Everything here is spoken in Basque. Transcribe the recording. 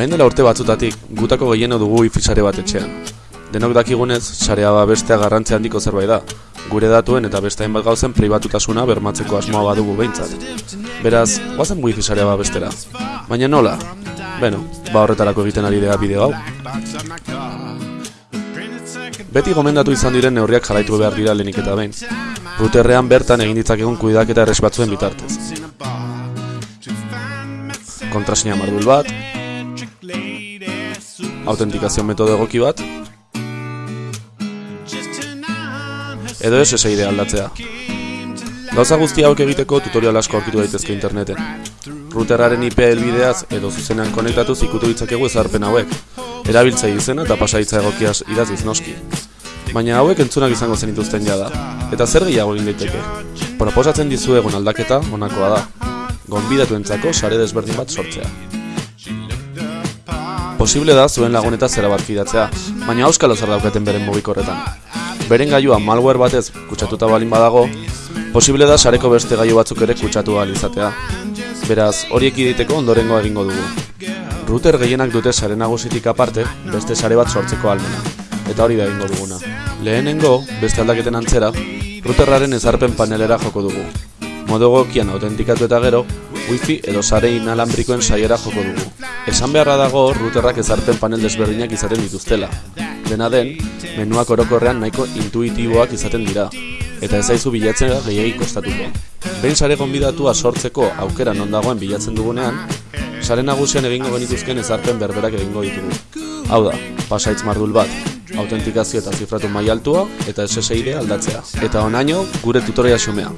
Orain dela urte batzutatik, gutako gehieno dugu wifi sare bat etxean. Denok dakigunez, sarea babestea garrantzia handiko zerbait da. Gure datuen eta beste hainbat gauzen pribatutasuna bermatzeko asmoa badugu behintzat. Beraz, guazen wifi sarea babestera. Baina nola? Beno, ba horretarako egiten ari dira bideo hau. Beti gomendatu izan diren neurriak jarraitu behar dira lehenik eta behin. Routerrean bertan egin ditzakegun kuidaketa erres batzuen bitartez. Kontrasina mardul bat, autentikazio metodo egoki bat, edo SSID aldatzea. Gauza guzti hauek egiteko tutorial asko aurkitu daitezke interneten. Routerraren IP helbideaz edo zuzenean konektatuz ikutu ditzakegu ezarpen hauek, erabiltzai izena eta pasaitza egokiaz idaziz noski. Baina hauek entzunak izango zenituzten jada, eta zer gehiago egin daiteke. Proposatzen dizuegun aldaketa honakoa da, gonbidatu entzako sare desberdin bat sortzea. Posible da zuen laguneta zera bat fidatzea, baina auskalo zer daukaten beren mugikorretan. Beren gailua malware batez kutsatuta balin badago, posible da sareko beste gailu batzuk ere kutsatu ahal izatea. Beraz, horiek iditeko ondorengo egingo dugu. Router gehienak dute sare nagusitik aparte, beste sare bat sortzeko almena. Eta hori da egingo duguna. Lehenengo, beste aldaketen antzera, routerraren ezarpen panelera joko dugu. Modo egokian autentikatu eta gero, wifi edo sare inalambrikoen saiera joko dugu. Esan beharra dago routerrak ezarpen panel desberdinak izaten dituztela. Dena den, menuak orokorrean nahiko intuitiboak izaten dira, eta ez zaizu bilatzen gehiagik kostatuko. Behin sare gonbidatua sortzeko aukera non dagoen bilatzen dugunean, sare nagusian egingo genituzken ezarpen berberak egingo ditugu. Hau da, pasaitz mardul bat, autentikazio eta zifratu mai altua eta SSID aldatzea. Eta onaino, gure tutoria xumea.